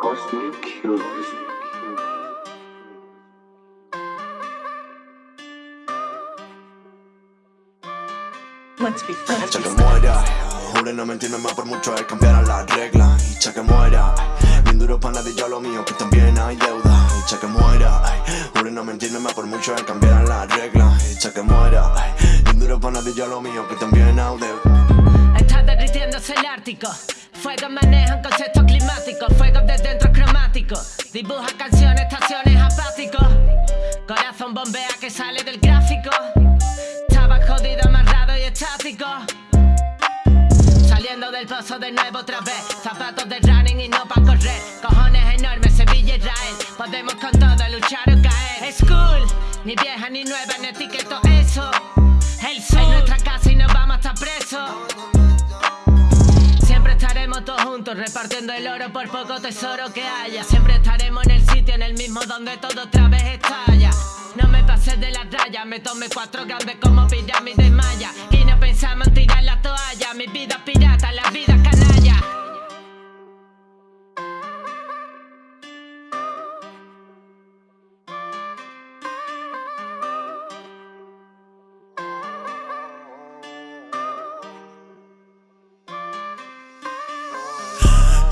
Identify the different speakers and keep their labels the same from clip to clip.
Speaker 1: Cosmic Killers.
Speaker 2: Let's be friends.
Speaker 3: Echa que muera, jure no mentirme más por mucho es cambiar las reglas. Echa que muera, bien duro para nadie yo lo mío que también hay deuda. Echa que muera, jure no mentirme más por mucho es cambiar las reglas. Echa que muera, bien duro para nadie yo lo mío que también hay deuda.
Speaker 4: Está derritiéndose el Ártico. Fuegos manejan conceptos climáticos. Fuegos de dentro cromáticos. Dibuja canciones, estaciones apáticos. Corazón bombea que sale del gráfico. Estaba jodido, amarrado y estático. Saliendo del pozo de nuevo otra vez. Zapatos de running y no pa' correr. Cojones enormes, Sevilla, Israel. Podemos con todo luchar o caer. School, ni vieja ni nueva, en etiqueto repartiendo el oro por poco tesoro que haya. Siempre estaremos en el sitio, en el mismo donde todo otra vez estalla. No me pases de la raya, me tomé cuatro grandes como pirámide maya. Y no pensamos en tirar la toalla,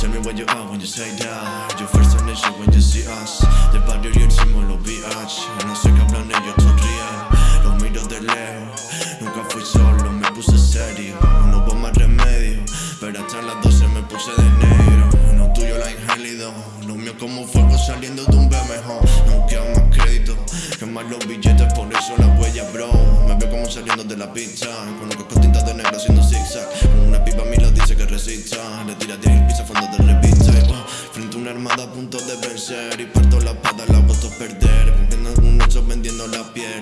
Speaker 5: Tell me what you are when you say that. Your first initial when you see us. Del barrio y hicimos los VH No sé qué hablan ellos, sonríen Los miro de lejos. Nunca fui solo, me puse serio. No hubo más remedio Pero hasta las 12 me puse de negro. No tuyo la ingélido Lo mío como fuego saliendo de un BMJ No queda más crédito Que más los billetes, por eso la huella, bro. Me veo como saliendo de la pizza. Con los cascos tintas de negro haciendo zigzag. Una pipa a mí lo dice que resista. Le tira armada a punto de vencer Y parto la espada, la puedo perder. Cumpliendo un hecho, vendiendo la piel